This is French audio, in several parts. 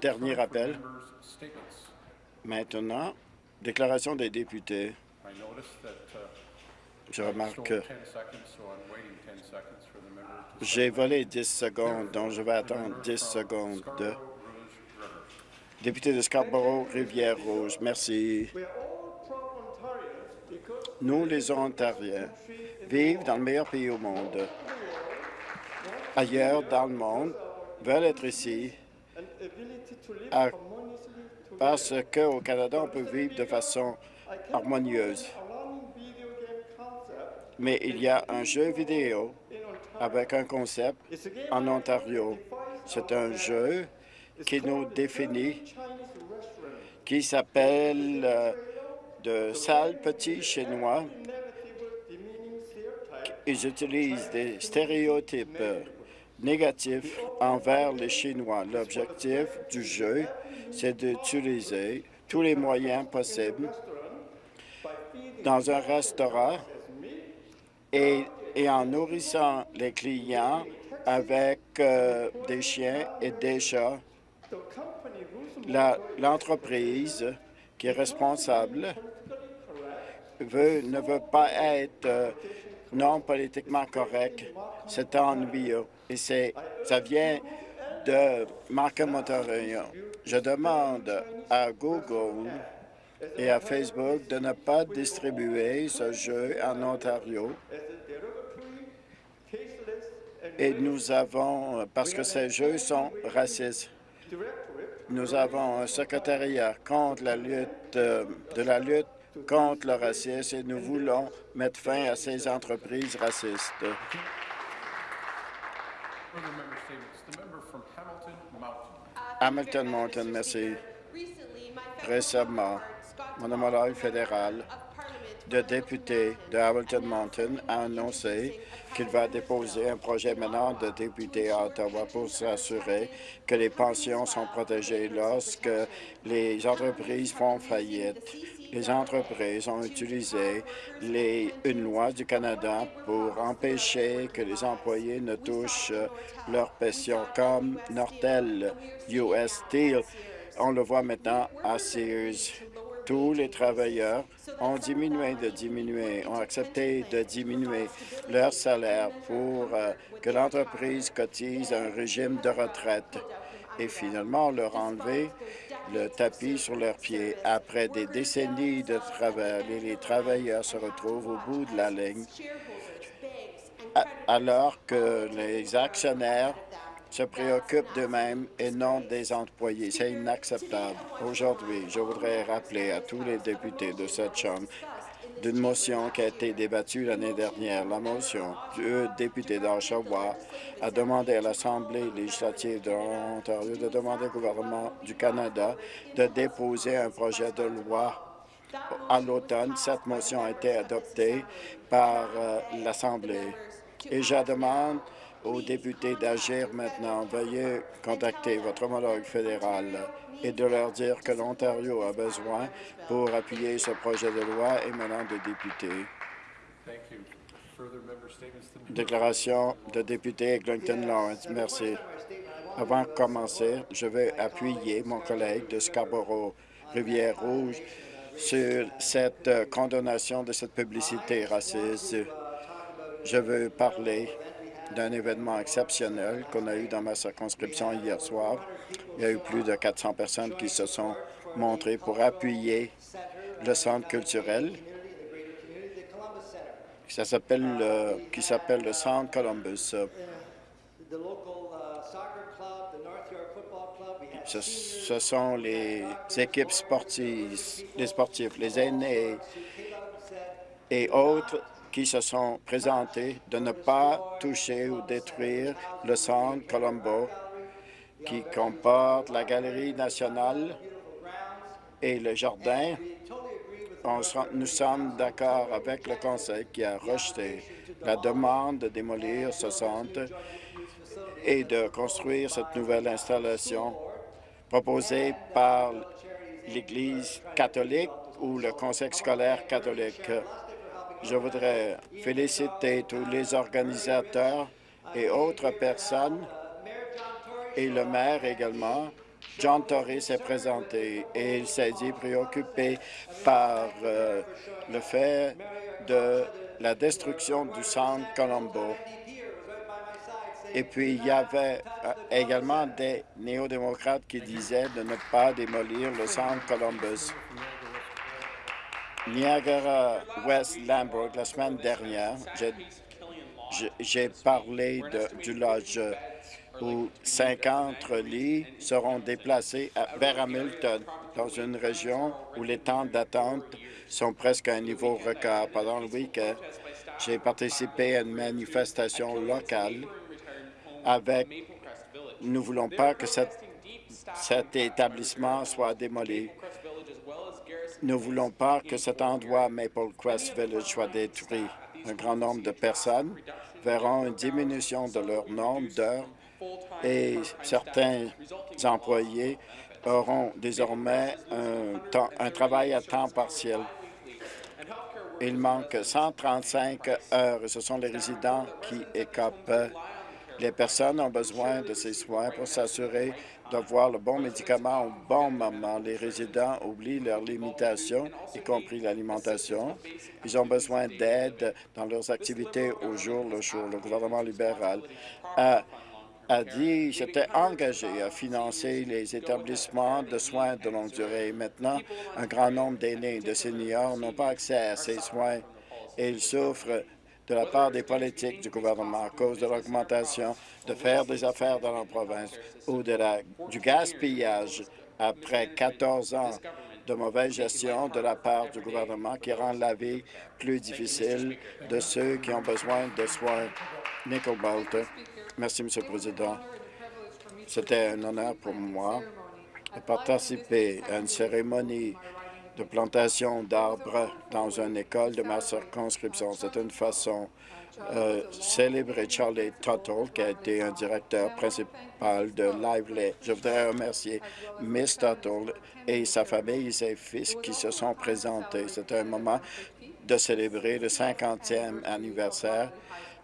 Dernier rappel. Maintenant, déclaration des députés. Je remarque que j'ai volé 10 secondes, donc je vais attendre 10 secondes. Député de Scarborough, Rivière-Rouge, merci. Nous, les Ontariens, vivent dans le meilleur pays au monde. Ailleurs dans le monde, veulent être ici parce qu'au Canada, on peut vivre de façon harmonieuse. Mais il y a un jeu vidéo avec un concept en Ontario. C'est un jeu qui nous définit, qui s'appelle euh, de sales petits chinois. Ils utilisent des stéréotypes négatifs envers les Chinois. L'objectif du jeu, c'est d'utiliser tous les moyens possibles dans un restaurant et, en nourrissant les clients avec euh, des chiens et des chats. L'entreprise qui est responsable veut, ne veut pas être euh, non politiquement correct. C'est ennuyeux. Et ça vient de Markham, Ontario. Je demande à Google et à Facebook de ne pas distribuer ce jeu en Ontario. Et nous avons, parce que ces jeux sont racistes, nous avons un secrétariat contre la lutte, euh, de la lutte contre le racisme et nous voulons mettre fin à ces entreprises racistes. Hamilton Mountain, merci. Récemment, mon homologue fédéral de député de Hamilton Mountain a annoncé qu'il va déposer un projet maintenant de député à Ottawa pour s'assurer que les pensions sont protégées lorsque les entreprises font faillite. Les entreprises ont utilisé les, une loi du Canada pour empêcher que les employés ne touchent leur pension, comme Nortel, US Steel. On le voit maintenant à Sears tous les travailleurs ont diminué de diminuer, ont accepté de diminuer leur salaire pour euh, que l'entreprise cotise un régime de retraite. Et finalement, leur enlevé le tapis sur leurs pieds. Après des décennies de travail, les travailleurs se retrouvent au bout de la ligne alors que les actionnaires se préoccupent d'eux-mêmes et non des employés. C'est inacceptable. Aujourd'hui, je voudrais rappeler à tous les députés de cette Chambre d'une motion qui a été débattue l'année dernière. La motion du député d'Oshawa a demandé à l'Assemblée législative de de demander au gouvernement du Canada de déposer un projet de loi à l'automne. Cette motion a été adoptée par euh, l'Assemblée. Et je demande aux députés d'agir maintenant. Veuillez contacter votre homologue fédéral et de leur dire que l'Ontario a besoin pour appuyer ce projet de loi émanant de députés. Déclaration de député Eglinton Lawrence. Merci. Avant de commencer, je veux appuyer mon collègue de Scarborough, Rivière-Rouge, sur cette condamnation de cette publicité raciste. Je veux parler d'un événement exceptionnel qu'on a eu dans ma circonscription hier soir. Il y a eu plus de 400 personnes qui se sont montrées pour appuyer le centre culturel ça qui s'appelle le Centre Columbus. Ce, ce, sont les équipes sportives, les sportifs, les aînés et autres qui se sont présentés de ne pas toucher ou détruire le centre Colombo qui comporte la Galerie nationale et le jardin. nous sommes d'accord avec le Conseil qui a rejeté la demande de démolir ce centre et de construire cette nouvelle installation proposée par l'Église catholique ou le Conseil scolaire catholique. Je voudrais féliciter tous les organisateurs et autres personnes et le maire également John Tory s'est présenté et il s'est dit préoccupé par euh, le fait de la destruction du centre Colombo. Et puis, il y avait euh, également des néo-démocrates qui disaient de ne pas démolir le centre Columbus. Niagara West Lambert, la semaine dernière, j'ai parlé du lodge où 50 lits seront déplacés vers Hamilton, dans une région où les temps d'attente sont presque à un niveau record. Pendant le week-end, j'ai participé à une manifestation locale avec « Nous ne voulons pas que cet établissement soit démoli. Nous ne voulons pas que cet endroit Maple Crest Village soit détruit. Un grand nombre de personnes verront une diminution de leur nombre d'heures et certains employés auront désormais un, travail à temps partiel. Il manque 135 heures et ce sont les résidents qui écopent. Les personnes ont besoin de ces soins pour s'assurer d'avoir le bon médicament au bon moment. Les résidents oublient leurs limitations, y compris l'alimentation. Ils ont besoin d'aide dans leurs activités au jour le jour. Le gouvernement libéral a a dit s'était engagé à financer les établissements de soins de longue durée. Maintenant, un grand nombre d'aînés de seniors n'ont pas accès à ces soins et ils souffrent de la part des politiques du gouvernement à cause de l'augmentation de faire des affaires dans la province ou de la, du gaspillage après 14 ans de mauvaise gestion de la part du gouvernement qui rend la vie plus difficile de ceux qui ont besoin de soins. Nicole Merci, M. le Président. C'était un honneur pour moi de participer à une cérémonie de plantation d'arbres dans une école de ma circonscription. C'est une façon euh, célébrer Charlie Tuttle, qui a été un directeur principal de Lively. Je voudrais remercier Miss Tuttle et sa famille et ses fils qui se sont présentés. C'était un moment de célébrer le 50e anniversaire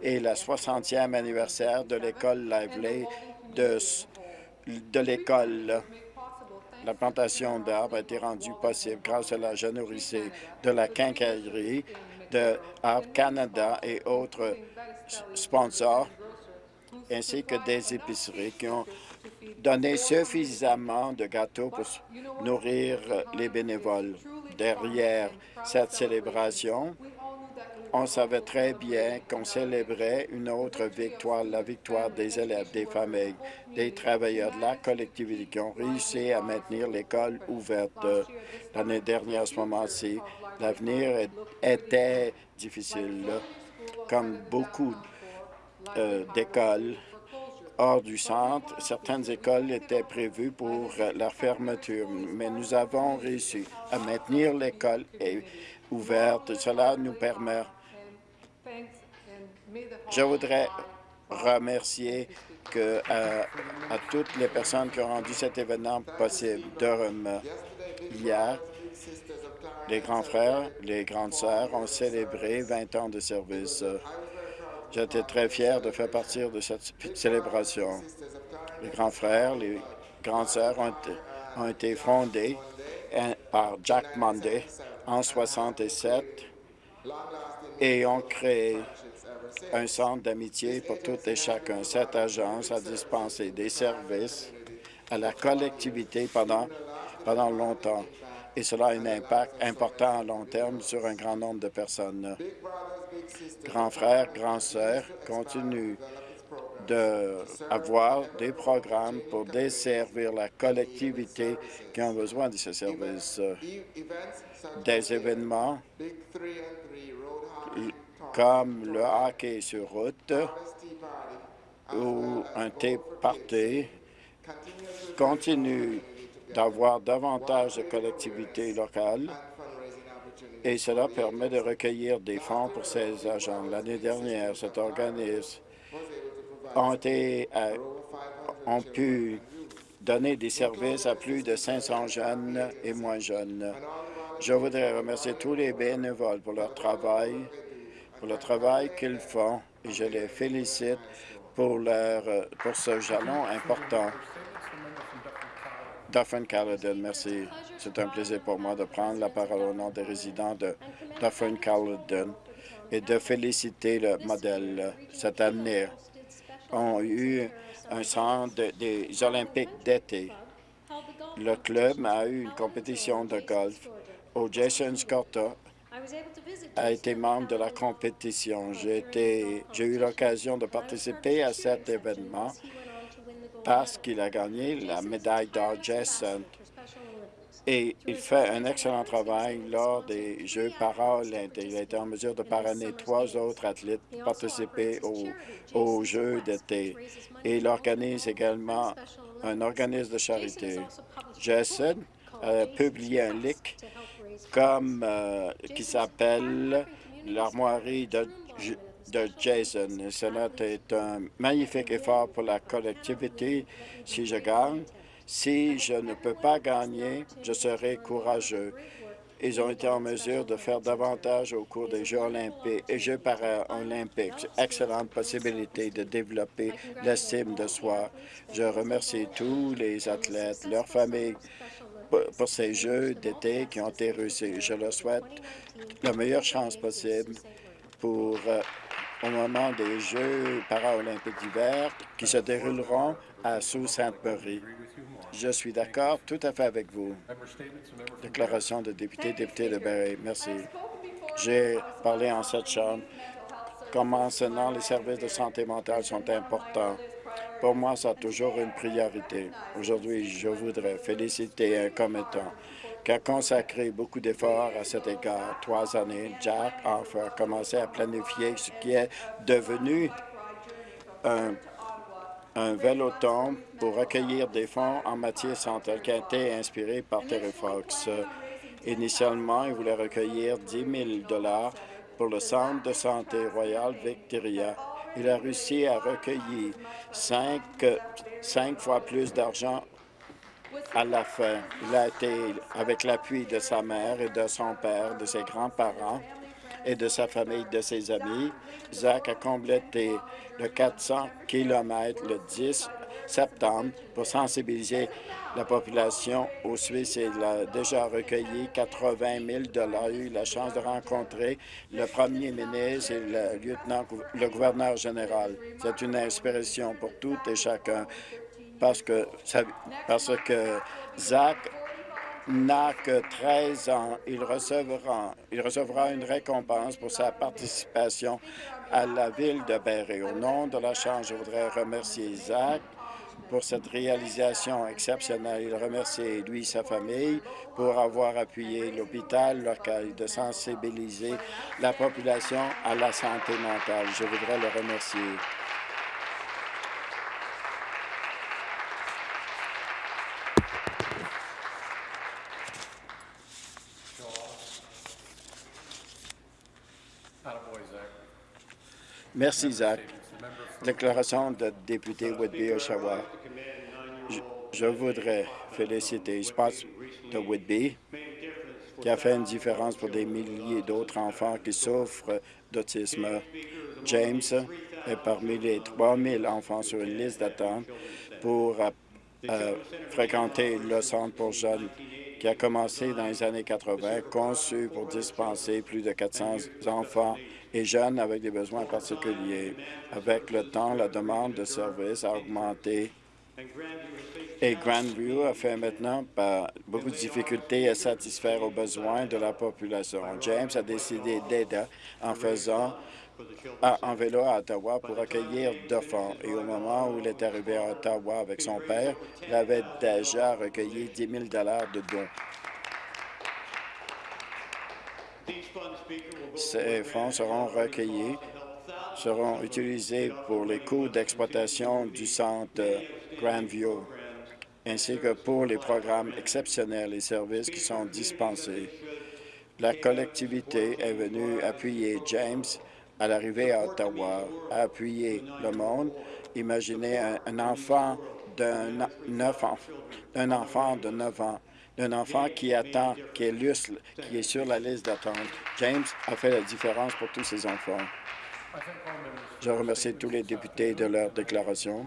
et le 60e anniversaire de l'école Lively de l'école. La plantation d'arbres a été rendue possible grâce à la générosité de la quincaillerie de Arbre Canada et autres sponsors, ainsi que des épiceries qui ont donné suffisamment de gâteaux pour nourrir les bénévoles. Derrière cette célébration, on savait très bien qu'on célébrait une autre victoire, la victoire des élèves, des familles, des travailleurs de la collectivité qui ont réussi à maintenir l'école ouverte l'année dernière à ce moment-ci. L'avenir était difficile, comme beaucoup euh, d'écoles hors du centre. Certaines écoles étaient prévues pour la fermeture, mais nous avons réussi à maintenir l'école ouverte. Cela nous permet je voudrais remercier euh, à, toutes les personnes qui ont rendu cet événement possible. Durham, hier, les grands frères, les grandes sœurs ont célébré 20 ans de service. J'étais très fier de faire partie de cette célébration. Les grands frères, les grandes sœurs ont, ont été fondés hein, par Jack Monday en 67 et ont créé un centre d'amitié pour tout et chacun. Cette agence a dispensé des services à la collectivité pendant, pendant longtemps et cela a un impact important à long terme sur un grand nombre de personnes. Grands frères, grands sœurs continuent d'avoir des programmes pour desservir la collectivité qui ont besoin de ces services. Des événements comme le hockey sur route ou un thé party continue d'avoir davantage de collectivités locales et cela permet de recueillir des fonds pour ces agents. L'année dernière, cet organisme ont, été, euh, ont pu donner des services à plus de 500 jeunes et moins jeunes. Je voudrais remercier tous les bénévoles pour leur travail pour le travail qu'ils font et je les félicite pour, leur, pour ce jalon important. Dufferin-Caledon. Merci. C'est un plaisir pour moi de prendre la parole au nom des résidents de Dufferin-Caledon et de féliciter le modèle cette année. ont eu un centre des Olympiques d'été. Le club a eu une compétition de golf où Jason Scotta a été membre de la compétition. J'ai eu l'occasion de participer à cet événement parce qu'il a gagné la médaille d'or Jason et il fait un excellent travail lors des Jeux paralympiques. Il a été en mesure de parrainer trois autres athlètes pour participer aux, Jeux d'été. Et il organise également un organisme de charité. Jason a publié un livre comme, euh, qui s'appelle l'armoirie de, de Jason. cela est un magnifique effort pour la collectivité si je gagne. Si je ne peux pas gagner, je serai courageux. Ils ont été en mesure de faire davantage au cours des Jeux olympiques et Jeux paralympiques. Excellente possibilité de développer l'estime de soi. Je remercie tous les athlètes, leurs familles, pour ces Jeux d'été qui ont été réussis. Je leur souhaite la meilleure chance possible pour euh, au moment des Jeux paralympiques d'hiver qui se dérouleront à Sault Ste. Marie. Je suis d'accord tout à fait avec vous. Déclaration de député, député de Barrie. Merci. J'ai parlé en cette chambre. Comme mentionnant, les services de santé mentale sont importants? Pour moi, ça a toujours une priorité. Aujourd'hui, je voudrais féliciter un commettant qui a consacré beaucoup d'efforts à cet égard. Trois années, Jack Offer a commencé à planifier ce qui est devenu un un véloton pour recueillir des fonds en matière santé qui a été inspiré par Terry Fox. Initialement, il voulait recueillir 10 000 pour le Centre de santé Royal Victoria. Il a réussi à recueillir cinq, cinq fois plus d'argent à la fin. Il a été, avec l'appui de sa mère et de son père, de ses grands-parents, et de sa famille, de ses amis. Zach a complété le 400 km le 10 septembre pour sensibiliser la population au Suisse. Il a déjà recueilli 80 000 Il a eu la chance de rencontrer le premier ministre et le lieutenant, le gouverneur général. C'est une inspiration pour tout et chacun parce que, parce que Zach n'a que 13 ans. Il recevra, il recevra une récompense pour sa participation à la ville de Berry. Au nom de la Chambre, je voudrais remercier Isaac pour cette réalisation exceptionnelle. Il remercie lui et sa famille pour avoir appuyé l'hôpital local de sensibiliser la population à la santé mentale. Je voudrais le remercier. Merci, Zach. Déclaration de député Whitby-Oshawa. Je, voudrais féliciter Spots de Whitby, qui a fait une différence pour des milliers d'autres enfants qui souffrent d'autisme. James est parmi les 3 000 enfants sur une liste d'attente pour euh, fréquenter le centre pour jeunes qui a commencé dans les années 80, conçu pour dispenser plus de 400 enfants et jeunes avec des besoins particuliers. Avec le temps, la demande de services a augmenté et Grandview a fait maintenant beaucoup de difficultés à satisfaire aux besoins de la population. James a décidé d'aider en faisant en vélo à Ottawa pour accueillir deux fonds. Et au moment où il est arrivé à Ottawa avec son père, il avait déjà recueilli 10 000 de dons. Ces fonds seront recueillis, seront utilisés pour les coûts d'exploitation du centre Grandview, ainsi que pour les programmes exceptionnels et services qui sont dispensés. La collectivité est venue appuyer James à l'arrivée à Ottawa, à appuyer le monde. Imaginez un, enfant d'un enfant, de 9 ans un enfant qui attend, qui est, qui est sur la liste d'attente. James a fait la différence pour tous ces enfants. Je remercie tous les députés de leur déclaration.